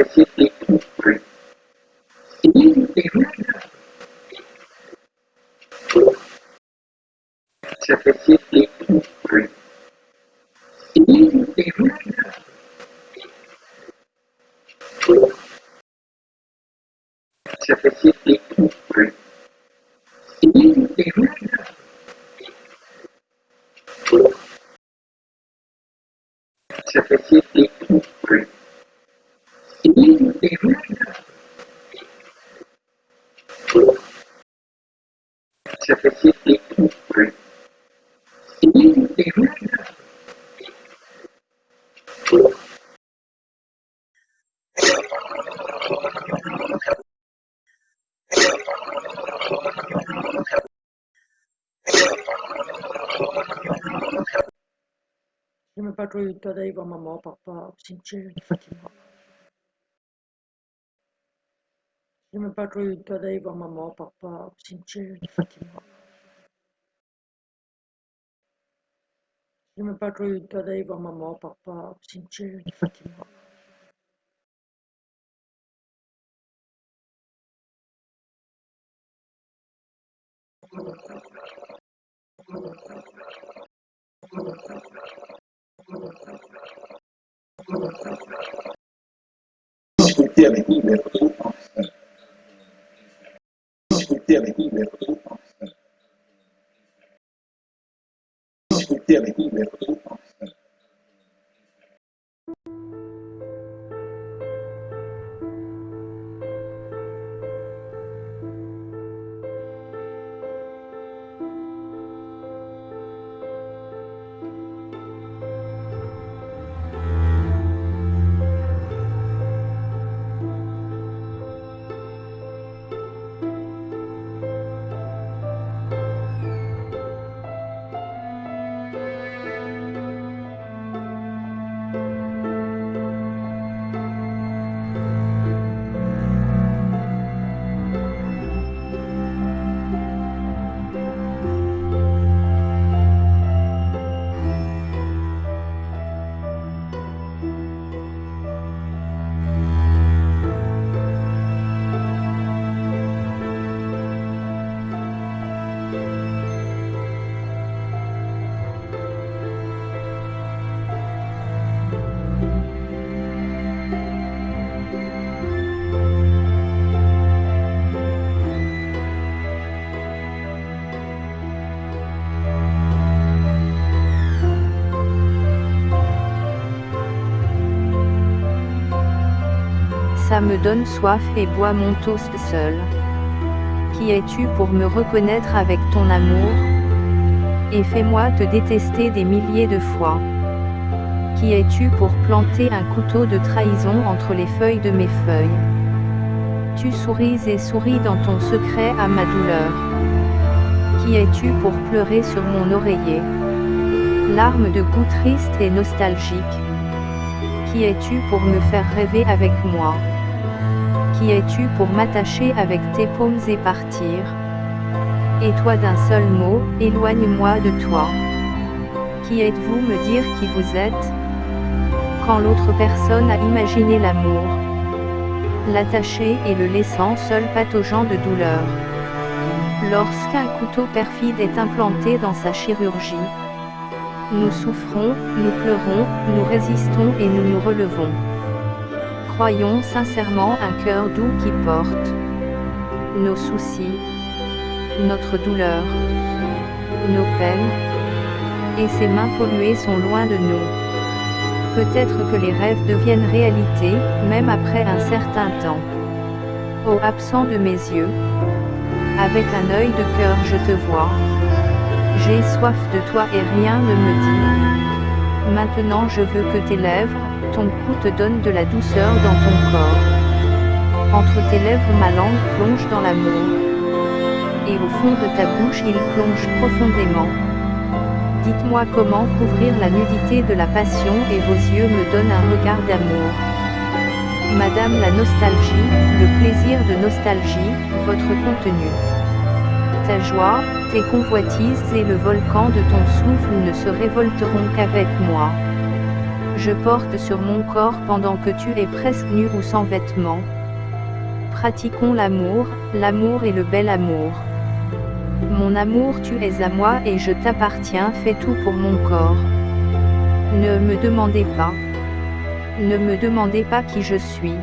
ke sini ini di mana ini ini le temps d'aller voir maman, papa, au cimetière de Fatima. J'ai pas eu le temps d'aller voir maman, papa, au cimetière de Fatima. J'ai pas eu le temps d'aller voir maman, papa, au cimetière de Fatima. discuter scultura di Kimberly. Scultura di Kimberly. Ça me donne soif et bois mon toast seul. Qui es-tu pour me reconnaître avec ton amour? Et fais-moi te détester des milliers de fois. Qui es-tu pour planter un couteau de trahison entre les feuilles de mes feuilles? Tu souris et souris dans ton secret à ma douleur. Qui es-tu pour pleurer sur mon oreiller? Larmes de goût triste et nostalgique. Qui es-tu pour me faire rêver avec moi? Qui es-tu pour m'attacher avec tes paumes et partir? Et toi d'un seul mot, éloigne-moi de toi. Qui êtes-vous me dire qui vous êtes? Quand l'autre personne a imaginé l'amour, l'attacher et le laissant seul pataugeant de douleur. Lorsqu'un couteau perfide est implanté dans sa chirurgie, nous souffrons, nous pleurons, nous résistons et nous nous relevons. Croyons sincèrement un cœur doux qui porte nos soucis, notre douleur, nos peines, et ses mains polluées sont loin de nous. Peut-être que les rêves deviennent réalité, même après un certain temps. Ô absent de mes yeux, avec un œil de cœur je te vois. J'ai soif de toi et rien ne me dit. Maintenant je veux que tes lèvres, ton cou te donne de la douceur dans ton corps. Entre tes lèvres ma langue plonge dans l'amour. Et au fond de ta bouche il plonge profondément. Dites-moi comment couvrir la nudité de la passion et vos yeux me donnent un regard d'amour. Madame la nostalgie, le plaisir de nostalgie, votre contenu. Ta joie, tes convoitises et le volcan de ton souffle ne se révolteront qu'avec moi. Je porte sur mon corps pendant que tu es presque nu ou sans vêtements. Pratiquons l'amour, l'amour et le bel amour. Mon amour tu es à moi et je t'appartiens fais tout pour mon corps. Ne me demandez pas. Ne me demandez pas qui je suis.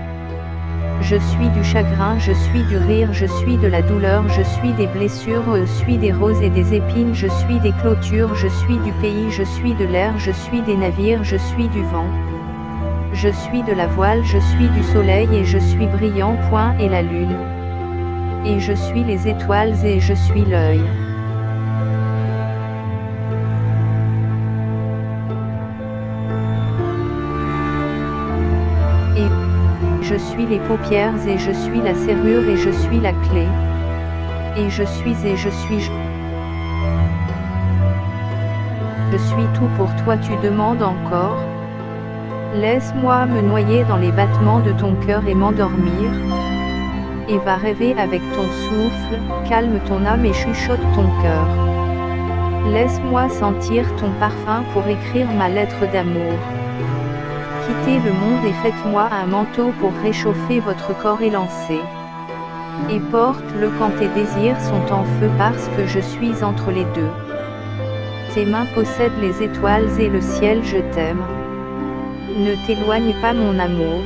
Je suis du chagrin, je suis du rire, je suis de la douleur, je suis des blessures, je suis des roses et des épines, je suis des clôtures, je suis du pays, je suis de l'air, je suis des navires, je suis du vent. Je suis de la voile, je suis du soleil et je suis brillant, point et la lune. Et je suis les étoiles et je suis l'œil. Je suis les paupières et je suis la serrure et je suis la clé. Et je suis et je suis je. Je suis tout pour toi tu demandes encore. Laisse-moi me noyer dans les battements de ton cœur et m'endormir. Et va rêver avec ton souffle, calme ton âme et chuchote ton cœur. Laisse-moi sentir ton parfum pour écrire ma lettre d'amour. Quittez le monde et faites-moi un manteau pour réchauffer votre corps élancé. Et porte-le quand tes désirs sont en feu parce que je suis entre les deux. Tes mains possèdent les étoiles et le ciel je t'aime. Ne t'éloigne pas mon amour.